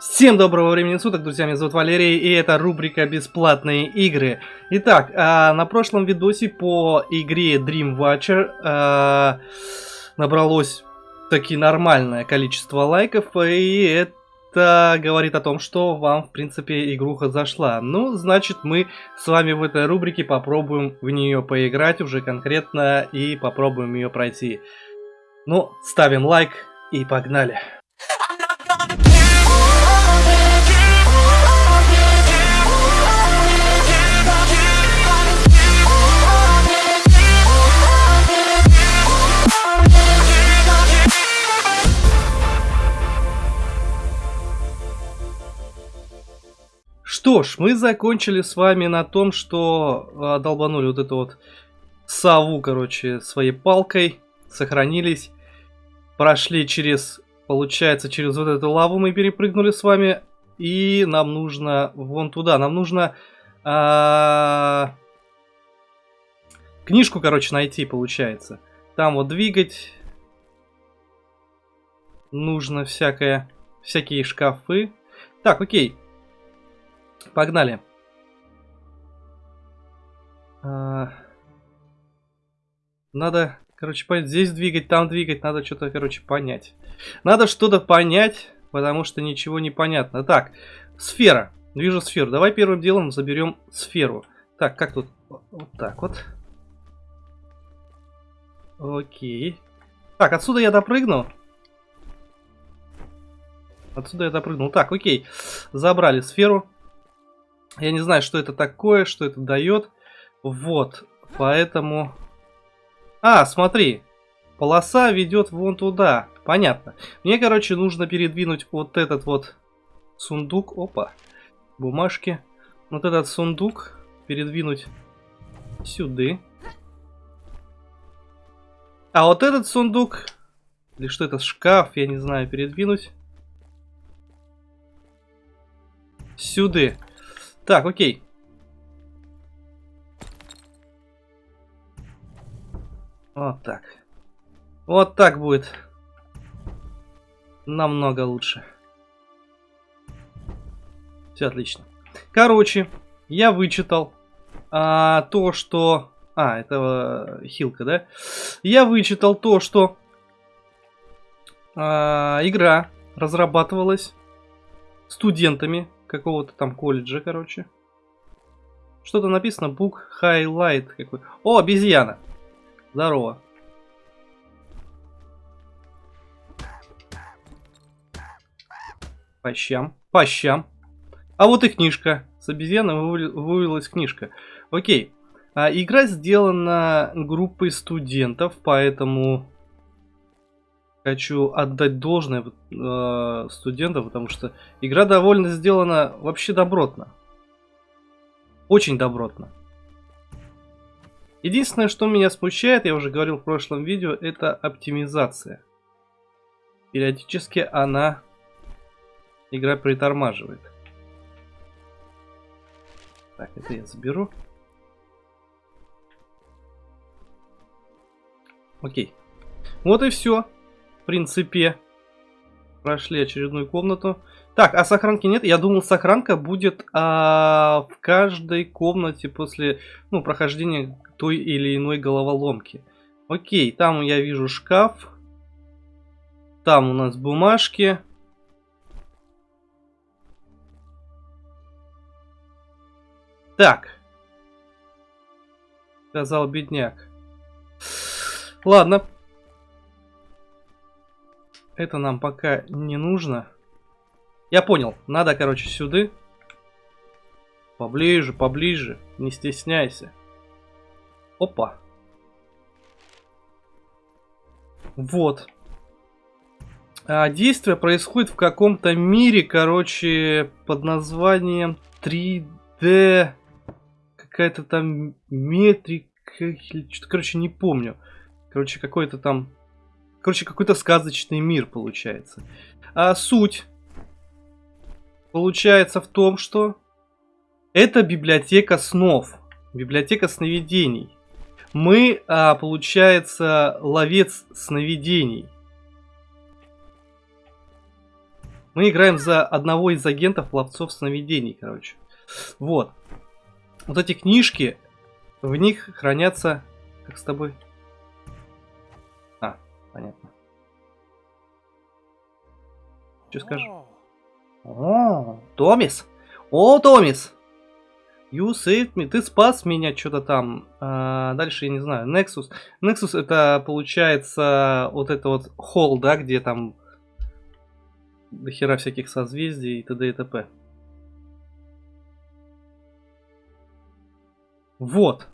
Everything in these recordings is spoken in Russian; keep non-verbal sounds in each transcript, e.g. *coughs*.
Всем доброго времени суток, друзья, меня зовут Валерий, и это рубрика «Бесплатные игры». Итак, а, на прошлом видосе по игре Dream Watcher а, набралось таки нормальное количество лайков, и это говорит о том, что вам, в принципе, игруха зашла. Ну, значит, мы с вами в этой рубрике попробуем в нее поиграть уже конкретно и попробуем ее пройти. Ну, ставим лайк и погнали. Что ж, мы закончили с вами на том, что э, долбанули вот эту вот сову, короче, своей палкой, сохранились, прошли через, получается, через вот эту лаву мы перепрыгнули с вами, и нам нужно вон туда, нам нужно э, книжку, короче, найти, получается. Там вот двигать нужно всякое, всякие шкафы. Так, окей. Погнали. А... Надо, короче, понять, здесь двигать, там двигать, надо что-то, короче, понять. Надо что-то понять, потому что ничего не понятно. Так, сфера. Вижу сферу. Давай первым делом заберем сферу. Так, как тут? Вот так вот. Окей. Так, отсюда я допрыгну. Отсюда я допрыгнул. Так, окей. Забрали сферу. Я не знаю, что это такое, что это дает. Вот, поэтому... А, смотри, полоса ведет вон туда. Понятно. Мне, короче, нужно передвинуть вот этот вот сундук. Опа, бумажки. Вот этот сундук передвинуть сюда. А вот этот сундук, или что это, шкаф, я не знаю, передвинуть сюда. Так, окей. Вот так. Вот так будет. Намного лучше. Все отлично. Короче, я вычитал а, то, что... А, это э, хилка, да? Я вычитал то, что а, игра разрабатывалась студентами какого-то там колледжа, короче. Что-то написано Book Highlight какой. О, обезьяна. Здорово. По щам. По щам. А вот и книжка. С обезьяны вывелась книжка. Окей. А, игра сделана группой студентов, поэтому хочу отдать должное э, студентам, потому что игра довольно сделана вообще добротно. Очень добротно. Единственное, что меня смущает, я уже говорил в прошлом видео, это оптимизация. Периодически она, игра притормаживает. Так, это я заберу. Окей. Вот и все принципе, прошли очередную комнату. Так, а сохранки нет? Я думал, сохранка будет а, в каждой комнате после ну, прохождения той или иной головоломки. Окей, там я вижу шкаф. Там у нас бумажки. Так. Сказал бедняк. Ладно, это нам пока не нужно. Я понял. Надо, короче, сюда. Поближе, поближе. Не стесняйся. Опа. Вот. А, действие происходит в каком-то мире, короче, под названием 3D. Какая-то там метрика. Что-то, короче, не помню. Короче, какой-то там Короче, какой-то сказочный мир получается. А суть получается в том, что это библиотека снов, библиотека сновидений. Мы, а, получается, ловец сновидений. Мы играем за одного из агентов ловцов сновидений, короче. Вот. Вот эти книжки, в них хранятся... Как с тобой? Понятно. Что скажешь? О, Томис! О, Томис! You saved me, ты спас меня, что-то там. А, дальше я не знаю. Nexus. Nexus это получается вот это вот холл, да, где там до хера всяких созвездий и т.д. и т.п. Вот.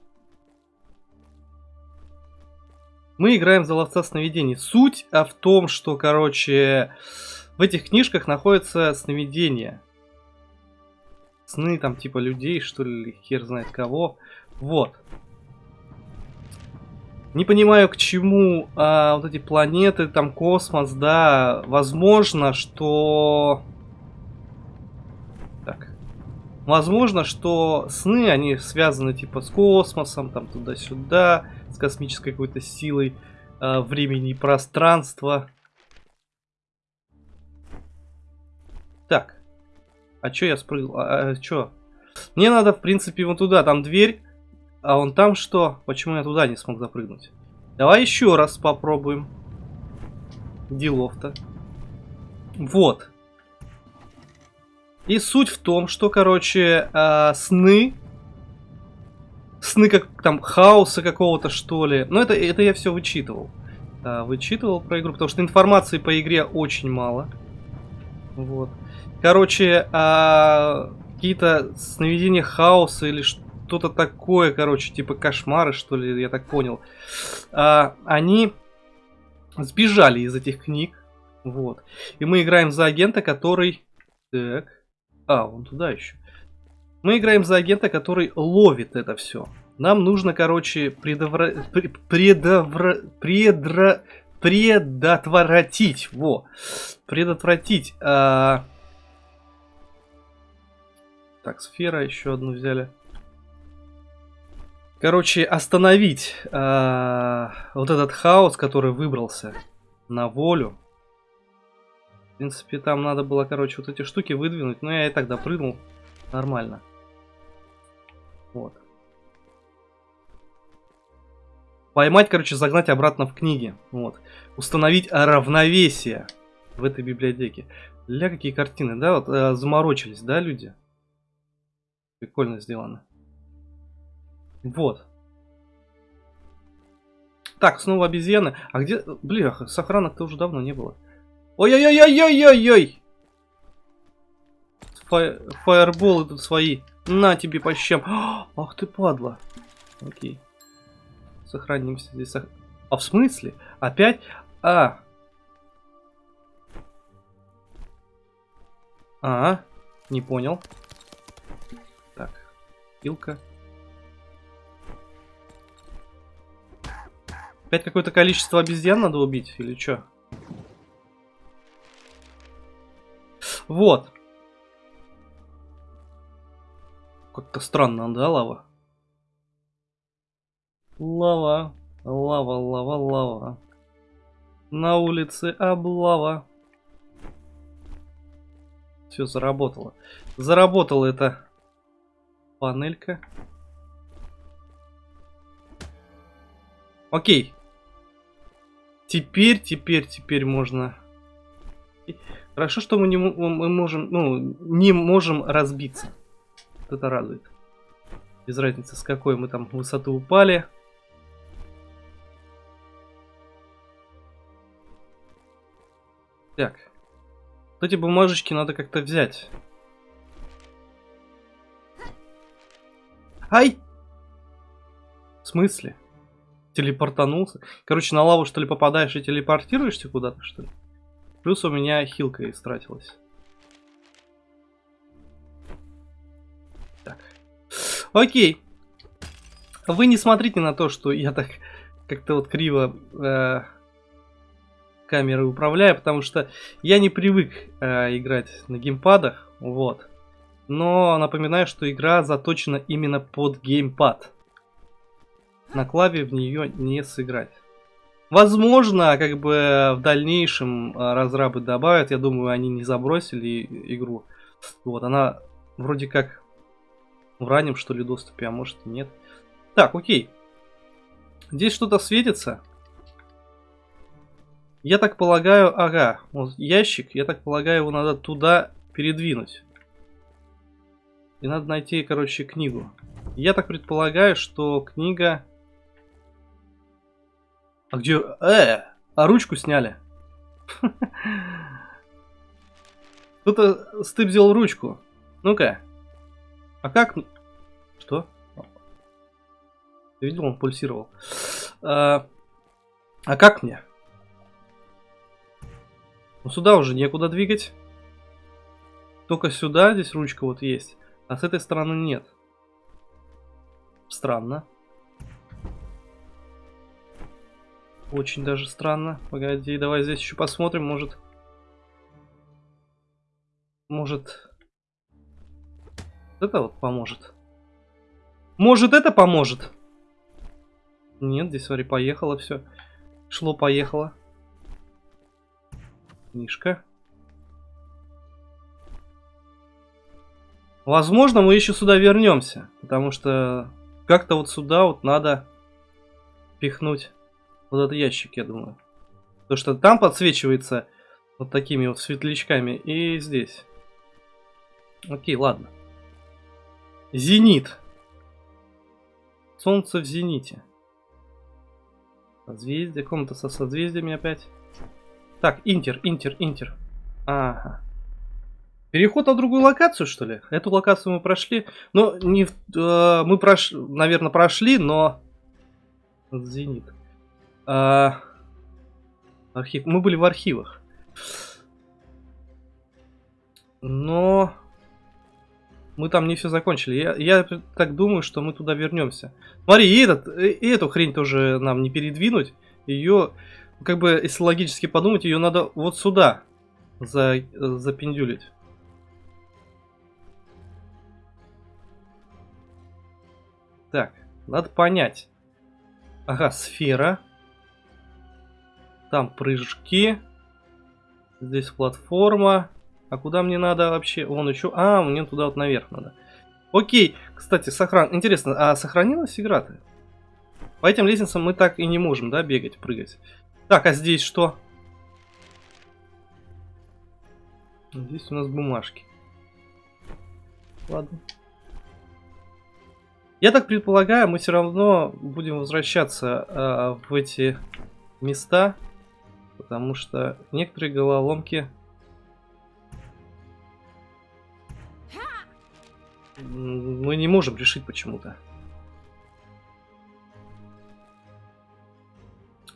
Мы играем за ловца сновидений. Суть а в том, что, короче, в этих книжках находятся сновидения. Сны там типа людей, что ли, хер знает кого. Вот. Не понимаю, к чему а, вот эти планеты, там космос, да. Возможно, что... Так. Возможно, что сны, они связаны типа с космосом, там туда-сюда, с космической какой-то силой а, времени и пространства. Так. А чё я спрыгнул? А, а чё? Мне надо, в принципе, вон туда. Там дверь. А он там что? Почему я туда не смог запрыгнуть? Давай еще раз попробуем. Делов-то. Вот. И суть в том, что, короче, э, сны... Сны как там хаоса какого-то, что ли. Но это, это я все вычитывал. Э, вычитывал про игру, потому что информации по игре очень мало. Вот. Короче, э, какие-то сновидения хаоса или что что-то такое, короче, типа кошмары, что ли, я так понял. А, они сбежали из этих книг. Вот. И мы играем за агента, который... Так. А, он туда еще. Мы играем за агента, который ловит это все. Нам нужно, короче, предовра... предовра... предра... предотвратить. Во. Предотвратить. А... Так, сфера еще одну взяли. Короче, остановить э, вот этот хаос, который выбрался на волю. В принципе, там надо было, короче, вот эти штуки выдвинуть. Но я и так допрыгнул. Нормально. Вот. Поймать, короче, загнать обратно в книги. Вот. Установить равновесие в этой библиотеке. Ля, какие картины, да? Вот э, заморочились, да, люди? Прикольно сделано. Вот. Так, снова обезьяны. А где... Бляха, сохранок-то уже давно не было. Ой-ой-ой-ой-ой-ой! Фай... Фаерболы тут свои. На тебе по щам. *gasps* Ах ты падла. Окей. Сохранимся здесь. Сох... А в смысле? Опять? А. А, не понял. Так, пилка. Опять какое-то количество обезьян надо убить или что? Вот. Как-то странно, да, лава? Лава, лава, лава, лава. На улице облава. Все, заработало. Заработала эта панелька. Окей. Теперь, теперь, теперь можно... Хорошо, что мы не мы можем, ну, не можем разбиться. Вот это радует. Без разницы, с какой мы там высоты упали. Так. Вот эти бумажечки надо как-то взять. Ай! В смысле? телепортанулся. Короче, на лаву что ли попадаешь и телепортируешься куда-то, что ли? Плюс у меня хилка истратилась. Окей. Вы не смотрите на то, что я так как-то вот криво э, камеры управляю, потому что я не привык э, играть на геймпадах, вот. Но напоминаю, что игра заточена именно под геймпад на клаве в нее не сыграть. Возможно, как бы в дальнейшем а, разрабы добавят. Я думаю, они не забросили игру. Вот, она вроде как в раннем, что ли, доступе, а может и нет. Так, окей. Здесь что-то светится. Я так полагаю, ага, вот ящик, я так полагаю, его надо туда передвинуть. И надо найти, короче, книгу. Я так предполагаю, что книга... А где... Э! А ручку сняли. *laughs* Кто-то стып взял ручку. Ну-ка. А как... Что? Ты видел, он пульсировал. А, а как мне? Ну сюда уже некуда двигать. Только сюда, здесь ручка вот есть. А с этой стороны нет. Странно. Очень даже странно. Погоди, давай здесь еще посмотрим, может... Может... Это вот поможет. Может это поможет? Нет, здесь, смотри, поехало все. Шло-поехало. Книжка. Возможно, мы еще сюда вернемся. Потому что как-то вот сюда вот надо пихнуть вот этот ящик, я думаю. Потому что там подсвечивается вот такими вот светлячками. И здесь. Окей, ладно. Зенит. Солнце в зените. Созвездие. Комната со созвездиями опять. Так, интер, интер, интер. Ага. Переход на другую локацию, что ли? Эту локацию мы прошли. Но не э, мы прош, наверное, прошли, но Зенит. А... Архив. Мы были в архивах. Но мы там не все закончили. Я, я так думаю, что мы туда вернемся. Смотри, и, этот, и эту хрень тоже нам не передвинуть. Ее, как бы, если логически подумать, ее надо вот сюда за, запендюлить. Так, надо понять. Ага, сфера. Там прыжки. Здесь платформа. А куда мне надо вообще? Вон еще. А, мне туда вот наверх надо. Окей. Кстати, сохран... Интересно, а сохранилась игра-то? По этим лестницам мы так и не можем, да, бегать, прыгать. Так, а здесь что? Здесь у нас бумажки. Ладно. Я так предполагаю, мы все равно будем возвращаться э, в эти места, потому что некоторые головоломки мы не можем решить почему-то.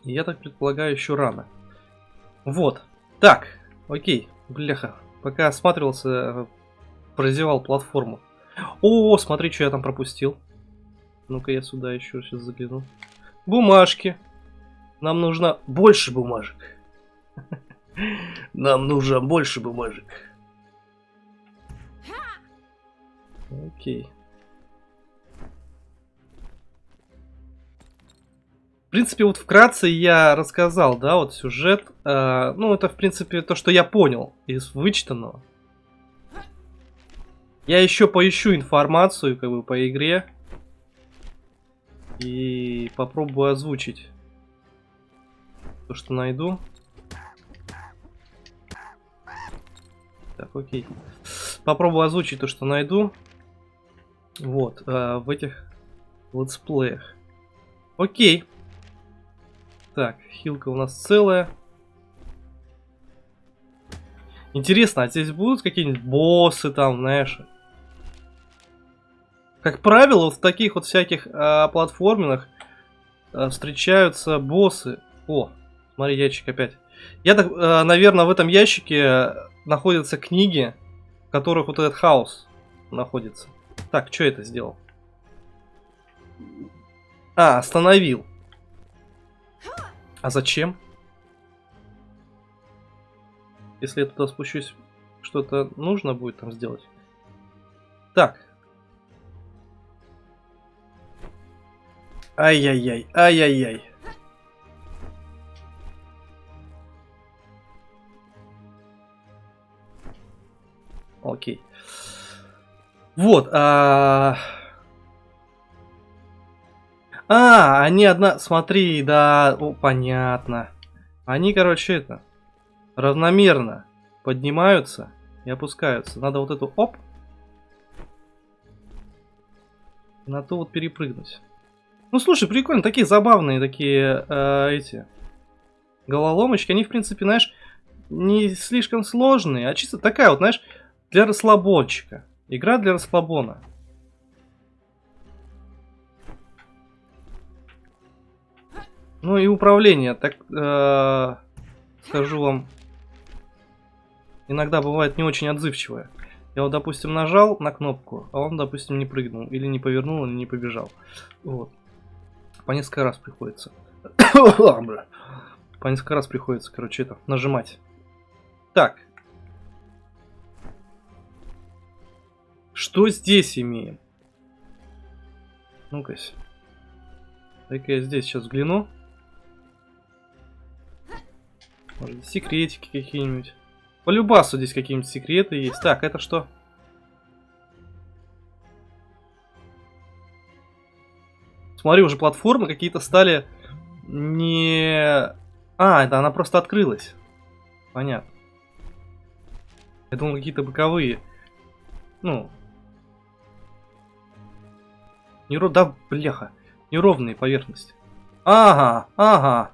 Я так предполагаю, еще рано. Вот. Так, окей, бляха. Пока осматривался, прозевал платформу. О, смотри, что я там пропустил. Ну-ка я сюда еще сейчас загляну. Бумажки. Нам нужно больше бумажек. *laughs* Нам нужно больше бумажек. Окей. В принципе, вот вкратце я рассказал, да, вот сюжет. Э, ну, это, в принципе, то, что я понял из вычитанного. Я еще поищу информацию, как бы, по игре. И попробую озвучить то, что найду. Так, окей. Попробую озвучить то, что найду. Вот, э, в этих летсплеях. Окей. Так, хилка у нас целая. Интересно, а здесь будут какие-нибудь боссы там, знаешь? Как правило, в таких вот всяких э, платформинах э, встречаются боссы. О, смотри, ящик опять. Я так, э, наверное, в этом ящике находятся книги, в которых вот этот хаос находится. Так, что это сделал? А, остановил. А зачем? Если я туда спущусь, что-то нужно будет там сделать. Так. Ай-яй-яй, ай-яй-яй. Окей. Вот. А, а они одна... Смотри, да... О, понятно. Они, короче, это... Равномерно поднимаются и опускаются. Надо вот эту... Оп! На то вот перепрыгнуть. Ну, слушай, прикольно. Такие забавные такие э, эти... Головоломочки. Они, в принципе, знаешь, не слишком сложные, а чисто такая вот, знаешь, для расслабончика. Игра для расслабона. Ну и управление, так э, скажу вам, иногда бывает не очень отзывчивое. Я вот, допустим, нажал на кнопку, а он, допустим, не прыгнул, или не повернул, или не побежал. Вот. По несколько раз приходится. *coughs* По несколько раз приходится, короче, это, нажимать. Так. Что здесь имеем? Ну-ка. Дай-ка я здесь сейчас взгляну. Может, секретики какие-нибудь. По любасу здесь какие-нибудь секреты есть. Так, это что? Смотри, уже платформы какие-то стали не... А, это она просто открылась. Понятно. Я думал, какие-то боковые. Ну. Неро... Да, бляха. Неровные поверхности. Ага, ага.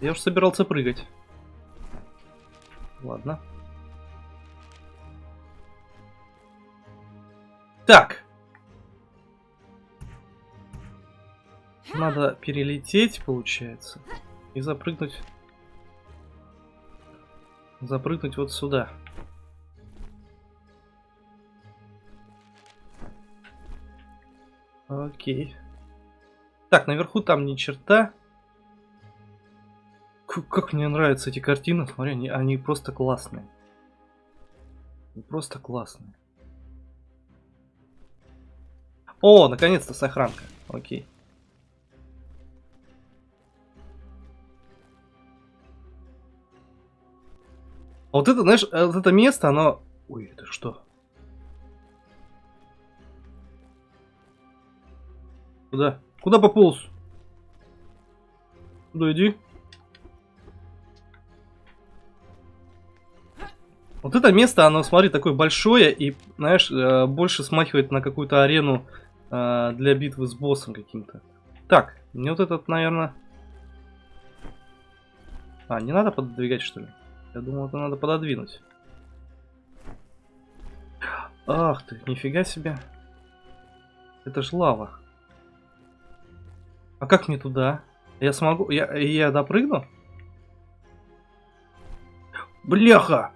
Я уж собирался прыгать. Ладно. Так. Надо перелететь, получается, и запрыгнуть. Запрыгнуть вот сюда. Окей. Так, наверху там ни черта. Как мне нравятся эти картины, смотри, они, они просто классные. Просто классные. О, наконец-то сохранка. Окей. А вот это, знаешь, э, вот это место, оно... Ой, это что? Куда? Куда пополз? Куда иди? Вот это место, оно, смотри, такое большое и, знаешь, э, больше смахивает на какую-то арену э, для битвы с боссом каким-то. Так, мне вот этот, наверное... А, не надо пододвигать, что ли? Я думал, это надо пододвинуть. Ах ты, нифига себе. Это ж лава. А как мне туда? Я смогу... Я, я допрыгну? Бляха!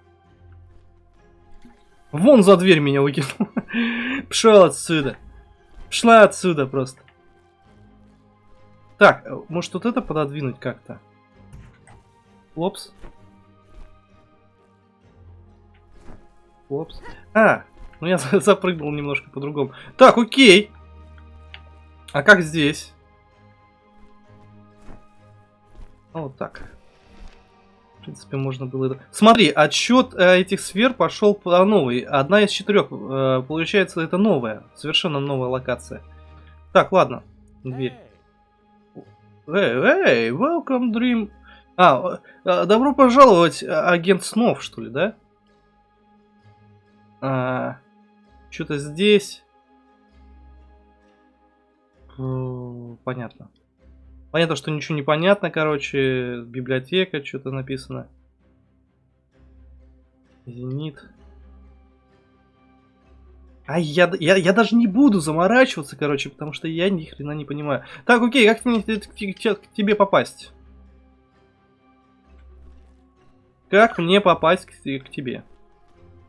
Вон за дверь меня выкинул. *laughs* Пшел отсюда. Пшла отсюда просто. Так, э, может вот это пододвинуть как-то? Опс. Опс. А, ну я *laughs* запрыгнул немножко по-другому. Так, окей. А как здесь? Вот так принципе, можно было... это. Смотри, отсчет э, этих сфер пошел по новой. Одна из четырех. Э, получается, это новая. Совершенно новая локация. Так, ладно. Дверь. Эй, эй, welcome, Dream. А, э, добро пожаловать, агент снов, что ли, да? А, Что-то здесь. Понятно. Понятно, что ничего не понятно, короче. Библиотека, что-то написано. Зенит. А я, я, я даже не буду заморачиваться, короче, потому что я ни хрена не понимаю. Так, окей, как мне к, тебе попасть? Как мне попасть к, к тебе?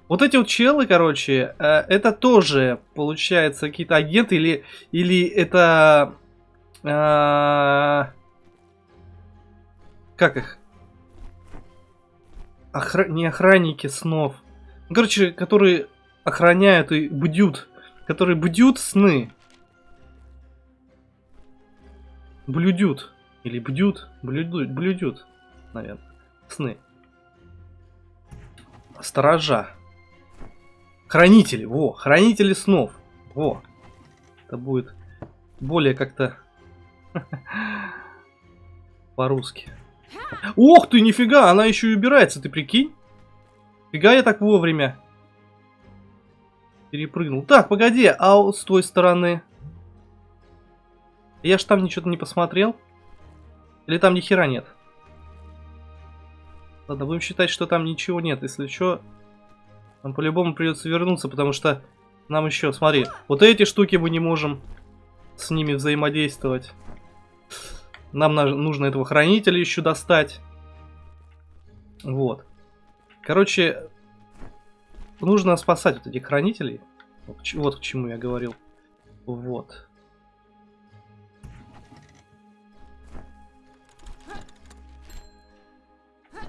Вот эти вот челы, короче, э, это тоже, получается, какие-то агенты или, или это а... Как их? Охра... Не охранники снов. Ну, короче, которые охраняют и будют. Которые будут сны. Блюдют. Или бдют. Блюдут. Блюдют. Наверное. Сны. Сторожа. Хранители, во, хранители снов. Во. Это будет более как-то *laughs* по-русски. Ох ты, нифига, она еще и убирается, ты прикинь? Фига я так вовремя. Перепрыгнул. Так, погоди, а с той стороны? Я ж там ничего не посмотрел. Или там ни хера нет? Ладно, будем считать, что там ничего нет. Если что, нам по-любому придется вернуться, потому что нам еще, смотри, вот эти штуки мы не можем с ними взаимодействовать. Нам нужно этого хранителя еще достать. Вот. Короче, нужно спасать вот этих хранителей. Вот к чему я говорил. Вот.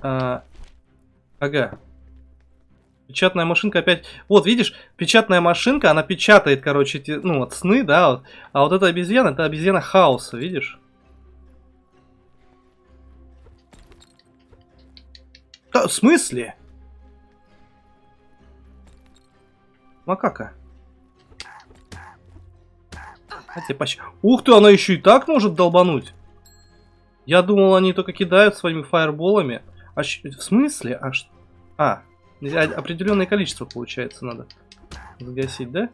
А, ага. Печатная машинка опять... Вот, видишь, печатная машинка, она печатает, короче, эти, ну, вот сны, да, вот. А вот эта обезьяна, это обезьяна хаоса, видишь? Да, в смысле? Макака. Хотя почти... Ух ты, она еще и так может долбануть. Я думал, они только кидают своими фаерболами. А в смысле? А, что? а определенное количество, получается, надо загасить, да?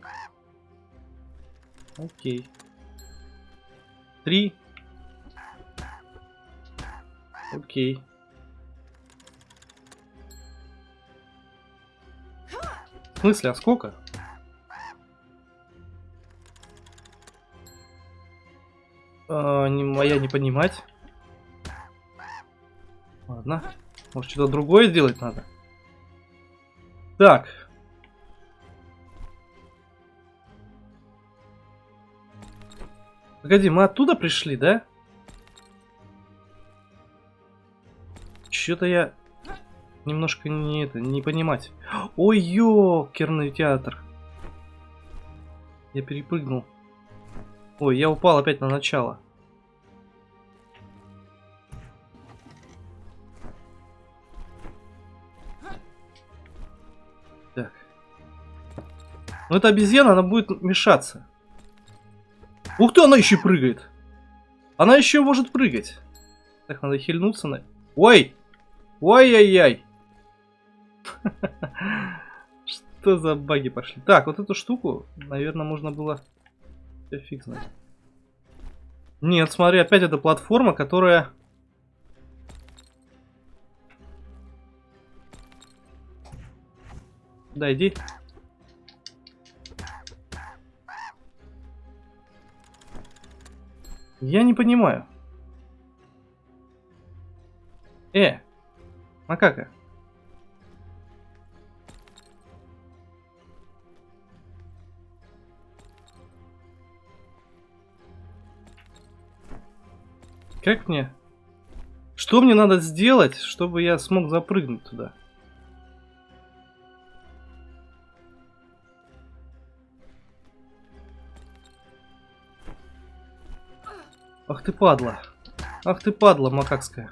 Окей. Три. Окей. В смысле, а сколько? А, не, моя не понимать. Ладно. Может, что-то другое сделать надо? Так. Погоди, мы оттуда пришли, да? Что-то я немножко не это, не понимать. Ой, ёкерный театр. Я перепрыгнул. Ой, я упал опять на начало. Так. Ну эта обезьяна, она будет мешаться. Ух ты, она еще прыгает. Она еще может прыгать. Так, надо хильнуться на... Ой! Ой-яй-яй! Что за баги пошли? Так, вот эту штуку, наверное, можно было... Я. Нет, смотри, опять эта платформа, которая... Да, иди. Я не понимаю. Э, макака. Как мне? Что мне надо сделать, чтобы я смог запрыгнуть туда? Ах ты падла. Ах ты падла макакская.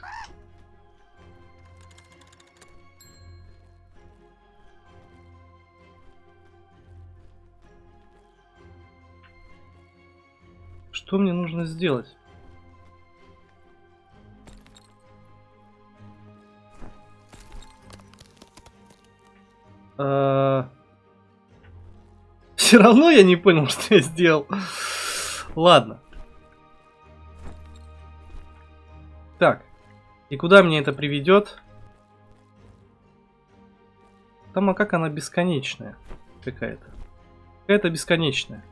Что мне нужно сделать? А... Все равно я не понял, *laughs* что я сделал. Ладно. Так. И куда мне это приведет? Там, а как она бесконечная какая-то. Какая-то бесконечная.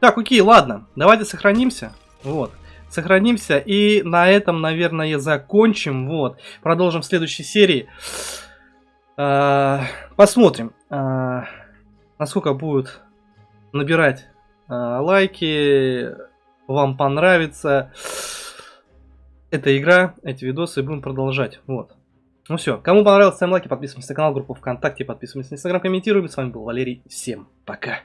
Так, окей, ладно. Давайте сохранимся. Вот. Сохранимся. И на этом, наверное, закончим. Вот. Продолжим в следующей серии. А, посмотрим, а, насколько будут набирать а, лайки, вам понравится эта игра, эти видосы, будем продолжать. Вот. Ну все, кому понравилось, ставим лайки, подписываемся на канал, группу ВКонтакте, подписываемся на Инстаграм, комментируем. С вами был Валерий, всем пока.